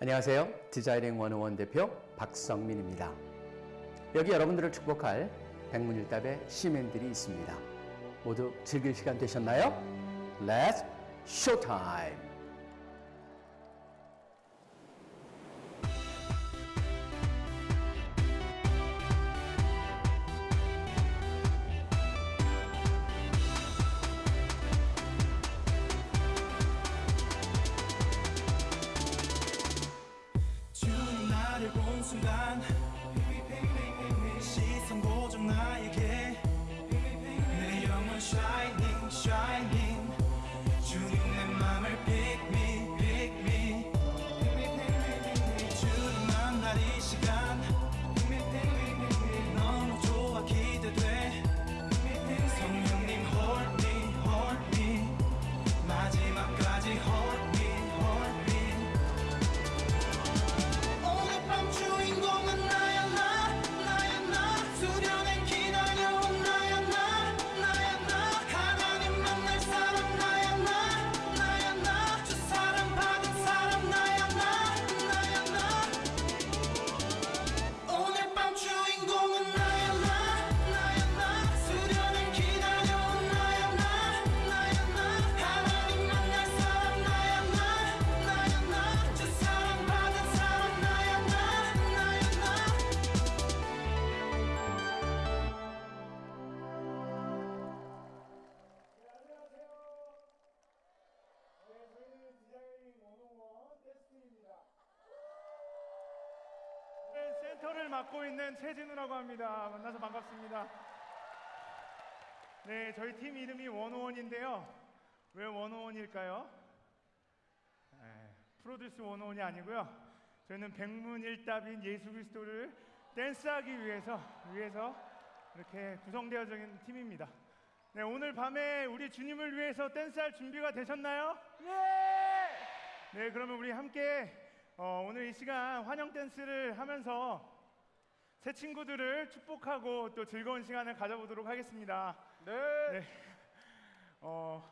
안녕하세요. 디자이닝 101 대표 박성민입니다. 여기 여러분들을 축복할 백문일답의 시맨들이 있습니다. 모두 즐길 시간 되셨나요? Let's showtime! 순간 맡고 있는 최진우라고 합니다. 만나서 반갑습니다. 네, 저희 팀 이름이 101인데요. 왜 101일까요? 네, 프로듀스 101이 아니고요. 저희는 백문일답인 예수 그리스도를 댄스하기 위해서 위해서 이렇게 구성되어져 있는 팀입니다. 네, 오늘 밤에 우리 주님을 위해서 댄스할 준비가 되셨나요? 예! 네, 그러면 우리 함께 어, 오늘 이 시간 환영 댄스를 하면서 새 친구들을 축복하고 또 즐거운 시간을 가져보도록 하겠습니다. 네. 어,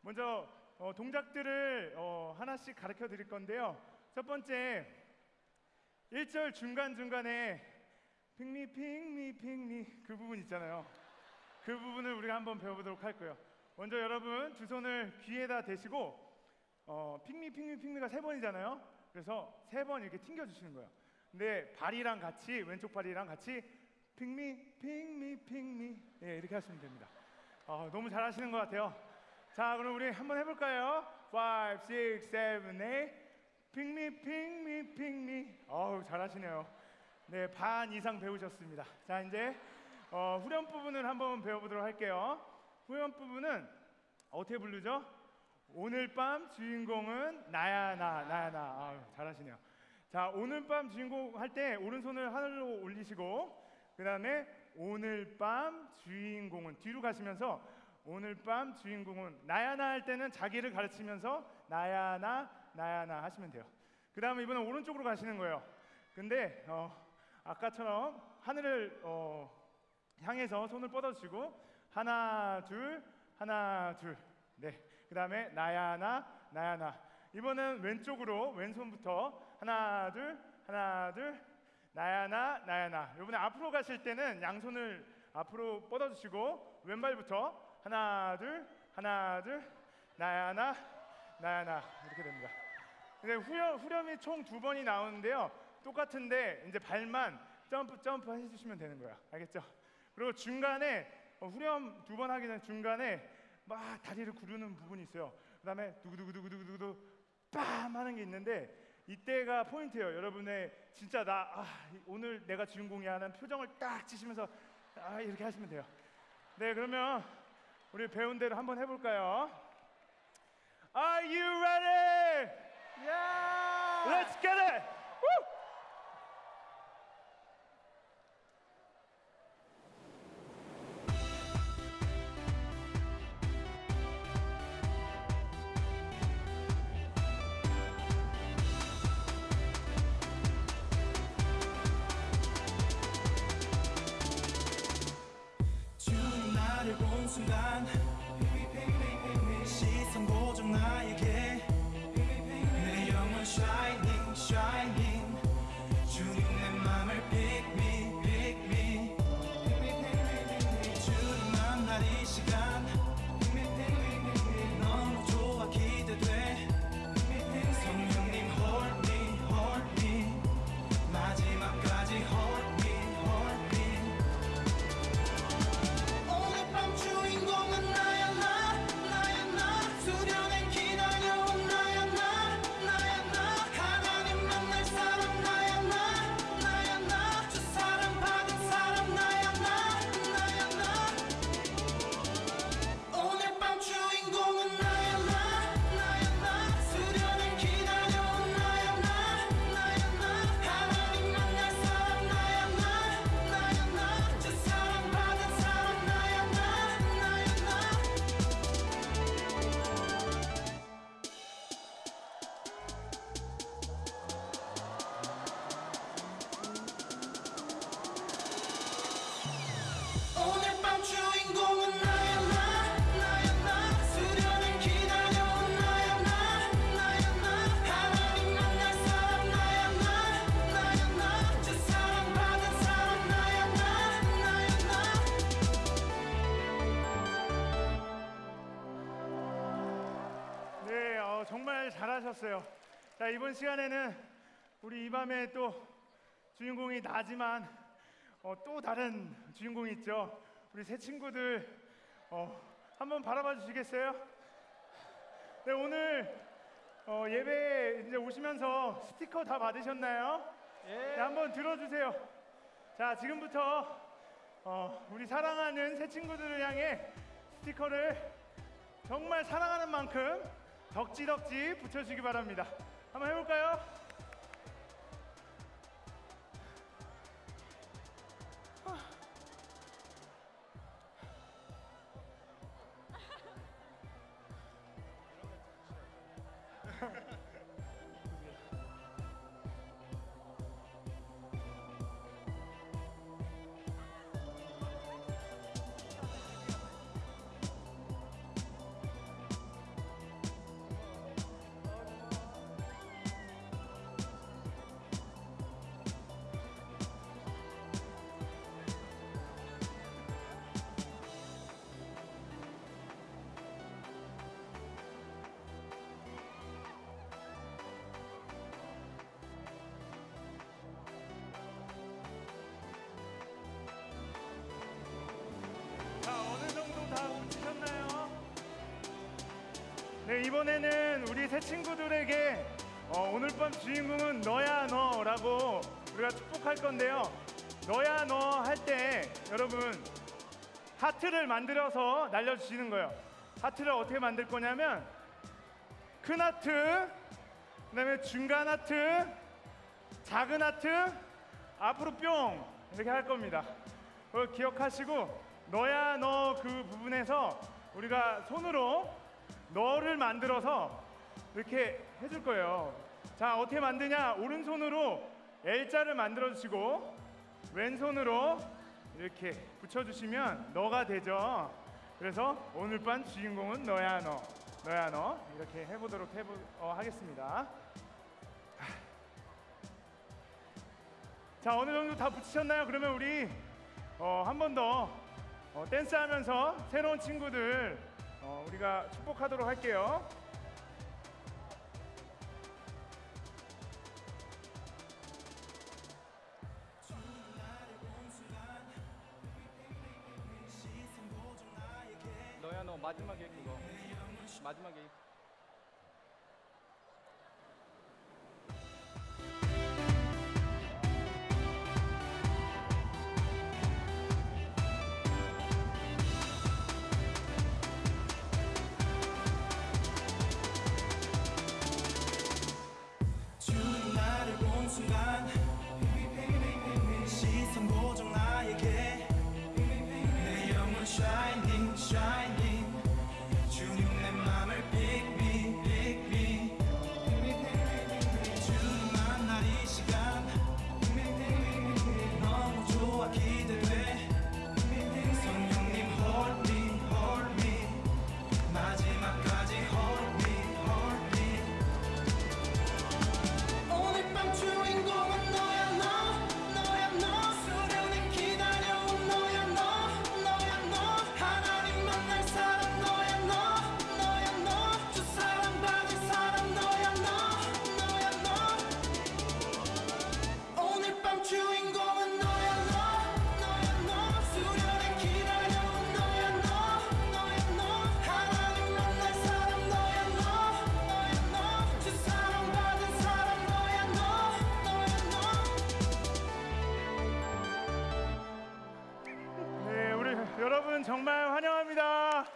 먼저 어, 동작들을 어, 하나씩 가르쳐 드릴 건데요. 첫 번째 1절 중간중간에 핑미 핑미 핑미 그 부분 있잖아요. 그 부분을 우리가 한번 배워보도록 할 거예요. 먼저 여러분 두 손을 귀에다 대시고 어, 핑미 핑미 핑미가 세 번이잖아요. 그래서 세 번 이렇게 튕겨 주시는 거예요. 근데 발이랑 같이 왼쪽 발이랑 같이 핑미 핑미 핑미 예, 이렇게 하시면 됩니다. 아, 너무 잘하시는 것 같아요. 자, 그럼 우리 한번 해볼까요? 5, 6, 7, 8 핑미 핑미 핑미 어우 잘하시네요. 네, 반 이상 배우셨습니다. 자, 이제 어, 후렴 부분을 한번 배워보도록 할게요. 후렴 부분은 어떻게 부르죠? 오늘 밤 주인공은 나야 나 나야 나 아유, 잘하시네요. 자 오늘 밤 주인공 할 때 오른손을 하늘로 올리시고 그 다음에 오늘 밤 주인공은 뒤로 가시면서 오늘 밤 주인공은 나야 나 할 때는 자기를 가르치면서 나야 나 나야 나 하시면 돼요. 그 다음에 이번엔 오른쪽으로 가시는 거예요. 근데 어, 아까처럼 하늘을 어, 향해서 손을 뻗어주시고 하나 둘 하나 둘 네 그 다음에 나야 나 나야 나 이번엔 왼쪽으로 왼손부터 하나 둘 하나 둘 나야 나 나야 나 이번에 앞으로 가실 때는 양손을 앞으로 뻗어주시고 왼발부터 하나 둘 하나 둘 나야 나 나야 나 이렇게 됩니다. 근데 후렴, 후렴이 총 두 번이 나오는데요. 똑같은데 이제 발만 점프 점프 해주시면 되는 거야. 알겠죠? 그리고 중간에 어, 후렴 두 번 하기 전에 중간에 막 다리를 구르는 부분이 있어요. 그 다음에 두구두구두구두구두구 빰 하는 게 있는데 이때가 포인트예요. 여러분의 진짜 나 아, 오늘 내가 주인공이야 하는 표정을 딱 지시면서 아, 이렇게 하시면 돼요. 네, 그러면 우리 배운 대로 한번 해볼까요? Are you ready? Yeah! Let's get it! 순간 잘하셨어요. 자, 이번 시간에는 우리 이 밤에 또 주인공이 나지만 어, 또 다른 주인공이 있죠. 우리 새 친구들 어, 한번 바라봐 주시겠어요? 네, 오늘 어, 예배 이제 오시면서 스티커 다 받으셨나요? 네, 한번 들어주세요. 자, 지금부터 어, 우리 사랑하는 새 친구들을 향해 스티커를 정말 사랑하는 만큼 덕지덕지 붙여주시기 바랍니다. 한번 해볼까요? 이번에는 우리 새 친구들에게 어, 오늘 밤 주인공은 너야 너라고 우리가 축복할 건데요. 너야 너 할 때 여러분 하트를 만들어서 날려주시는 거예요. 하트를 어떻게 만들 거냐면 큰 하트, 그 다음에 중간 하트, 작은 하트, 앞으로 뿅 이렇게 할 겁니다. 그걸 기억하시고 너야 너 그 부분에서 우리가 손으로 너를 만들어서 이렇게 해줄 거예요. 자 어떻게 만드냐? 오른손으로 L자를 만들어 주시고 왼손으로 이렇게 붙여 주시면 너가 되죠. 그래서 오늘 밤 주인공은 너야 너, 너야 너 이렇게 해 보도록 해보 어, 하겠습니다. 자 어느 정도 다 붙이셨나요? 그러면 우리 어, 한 번더 어, 댄스 하면서 새로운 친구들 어, 우리가 축복하도록 할게요. 너야 너 마지막에 그거 마지막에 정말 환영합니다.